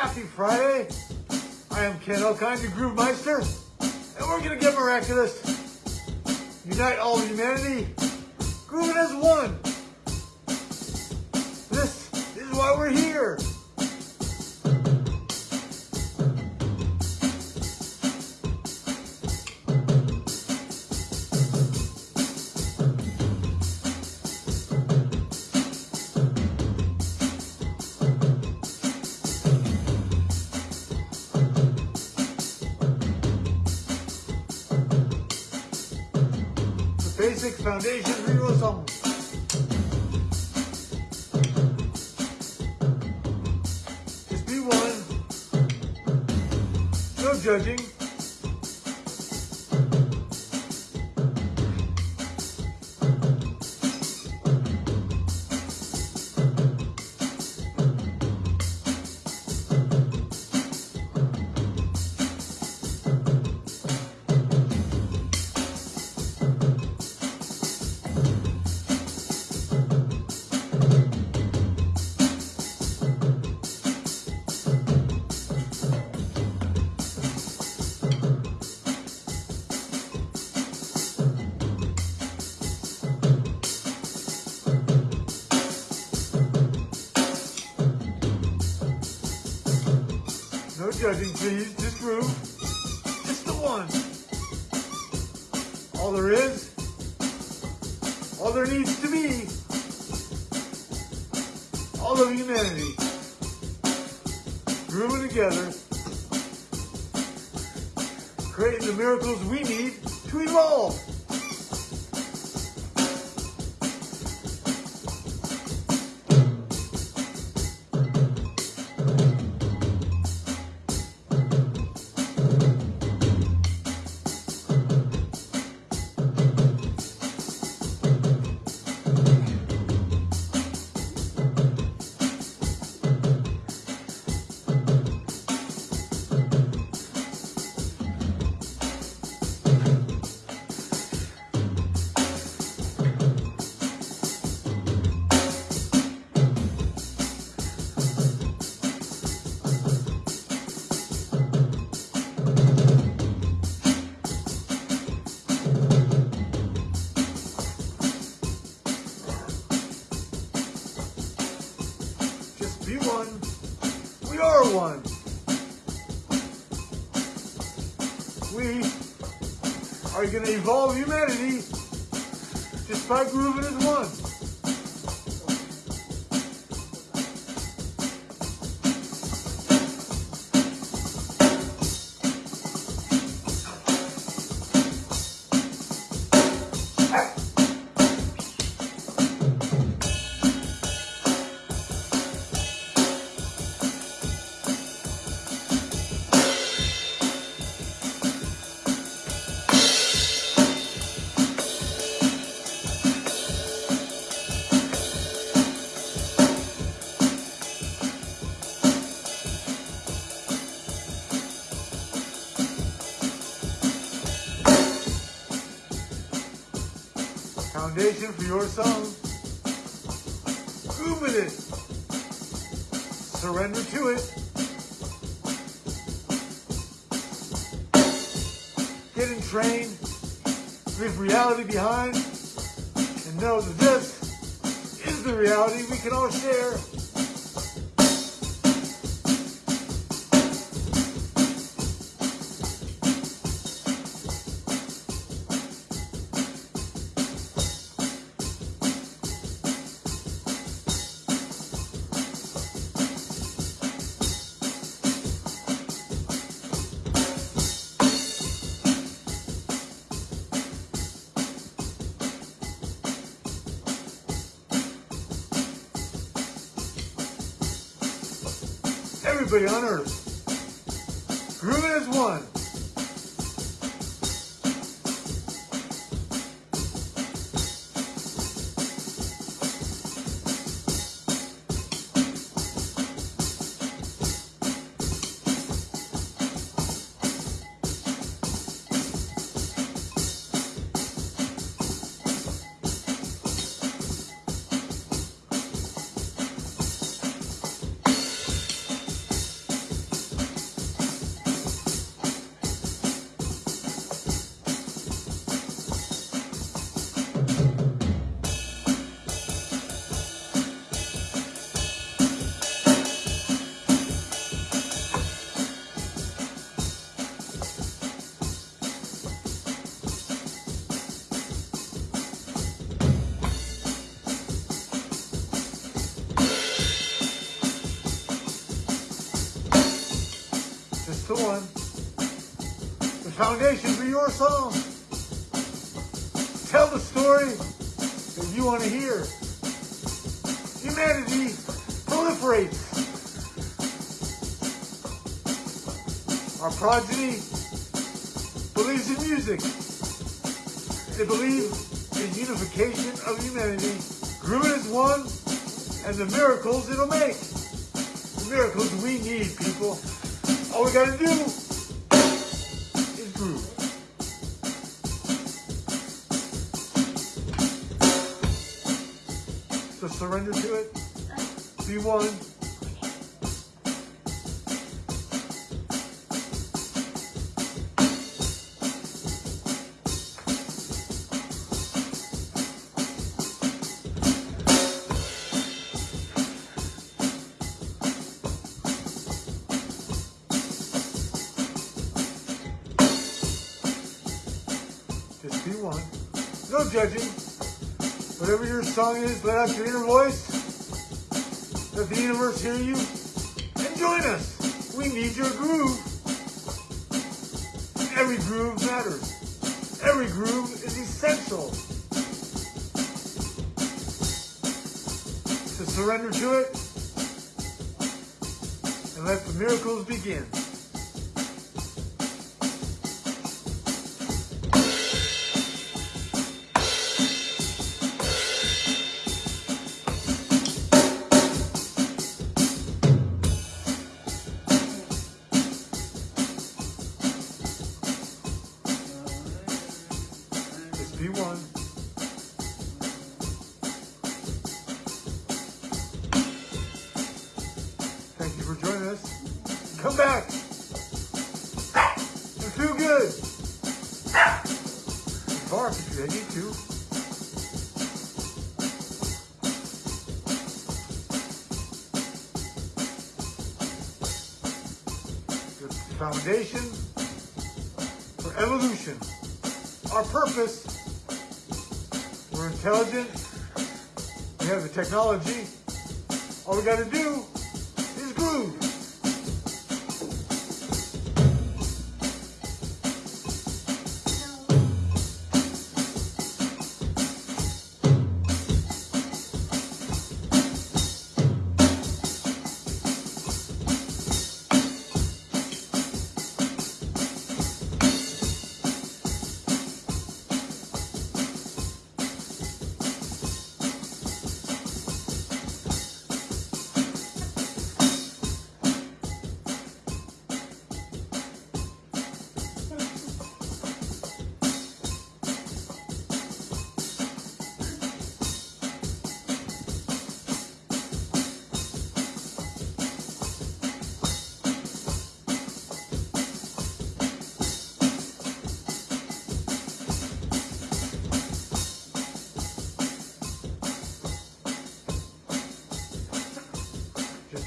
Happy Friday. I am Ken Elkind, the Groove Meister, and we're going to get miraculous. Unite all of humanity, grooving as one. This is why we're here. Basic foundation your song. Just be one. No judging. Judging, please. Just groove. Just the one. All there is, all there needs to be, all of humanity grooving together, creating the miracles we need to evolve. Are going to evolve humanity by grooving as one. Foundation for your song. Groove with it. Surrender to it. Get entrained. Leave reality behind. And know that this is the reality we can all share. Everybody on earth. Grooving as one. The foundation for your song. Tell the story that you want to hear. Humanity proliferates. Our progeny believes in music. They believe in unification of humanity. Groovin is one, and the miracles it'll make. The miracles we need, people. All we gotta do is groove. So surrender to it. Be one. No judging. Whatever your song is, let out your inner voice. Let the universe hear you. And join us. We need your groove. Every groove matters. Every groove is essential. To surrender to it and let the miracles begin. Foundation for evolution. Our purpose. We're intelligent. We have the technology. All we got to do is groove.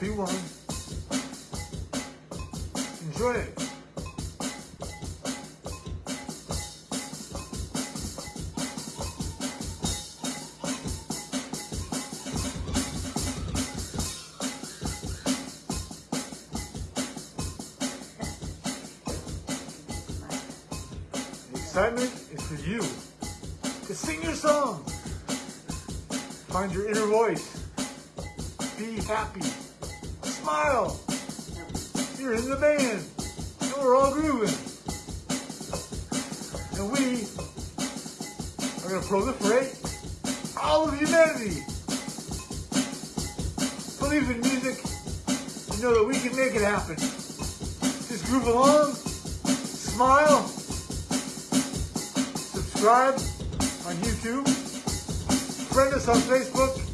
Be one. Enjoy it. Excitement is for you to sing your song. Find your inner voice. Be happy. Smile. You're in the band. And we're all grooving. And we are going to proliferate all of humanity. Believe in music and know that we can make it happen. Just groove along. Smile. Subscribe on YouTube. Friend us on Facebook.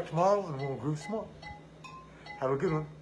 Back tomorrow and we'll groove some more. Have a good one.